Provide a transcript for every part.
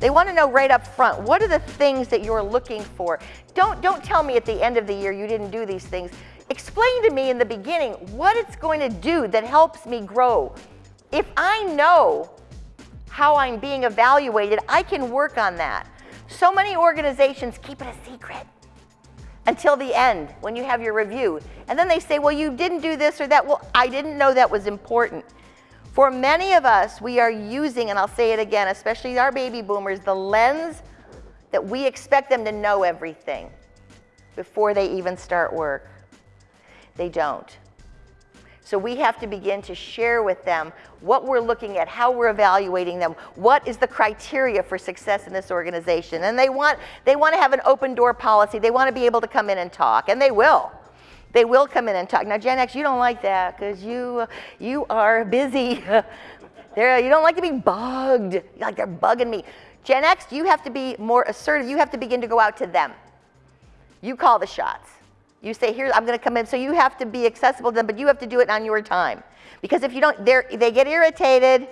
They want to know right up front, what are the things that you're looking for? Don't, don't tell me at the end of the year you didn't do these things. Explain to me in the beginning what it's going to do that helps me grow. If I know how I'm being evaluated, I can work on that. So many organizations keep it a secret until the end when you have your review. And then they say, well, you didn't do this or that. Well, I didn't know that was important. For many of us, we are using, and I'll say it again, especially our baby boomers, the lens that we expect them to know everything before they even start work. They don't. So we have to begin to share with them what we're looking at, how we're evaluating them, what is the criteria for success in this organization. And they want, they want to have an open door policy. They want to be able to come in and talk, and they will. They will come in and talk. Now, Gen X, you don't like that because you, you are busy. They're, you don't like to be bugged. Like they're bugging me. Gen X, you have to be more assertive. You have to begin to go out to them. You call the shots. You say, here, I'm going to come in. So you have to be accessible to them, but you have to do it on your time. Because if you don't, they get irritated.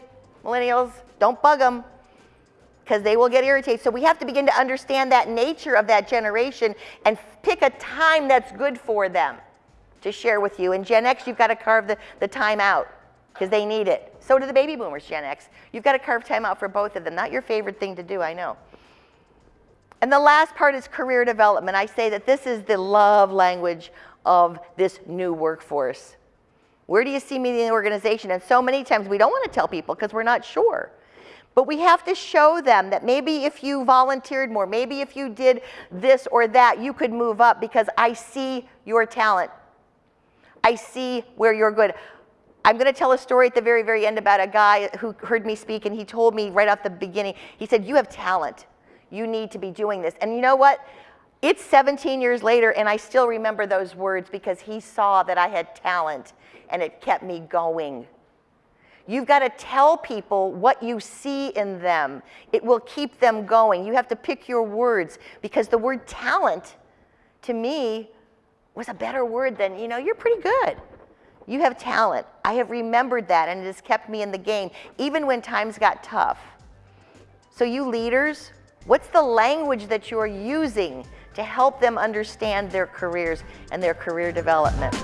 Millennials, don't bug them because they will get irritated. So we have to begin to understand that nature of that generation and pick a time that's good for them to share with you. And Gen X, you've got to carve the, the time out because they need it. So do the baby boomers, Gen X. You've got to carve time out for both of them. Not your favorite thing to do, I know. And the last part is career development. I say that this is the love language of this new workforce. Where do you see me in the organization? And so many times we don't want to tell people because we're not sure. But we have to show them that maybe if you volunteered more, maybe if you did this or that, you could move up because I see your talent. I see where you're good. I'm going to tell a story at the very, very end about a guy who heard me speak and he told me right off the beginning, he said, you have talent you need to be doing this. And you know what? It's 17 years later and I still remember those words because he saw that I had talent and it kept me going. You've got to tell people what you see in them. It will keep them going. You have to pick your words because the word talent to me was a better word than, you know, you're pretty good. You have talent. I have remembered that and it has kept me in the game even when times got tough. So you leaders, What's the language that you're using to help them understand their careers and their career development?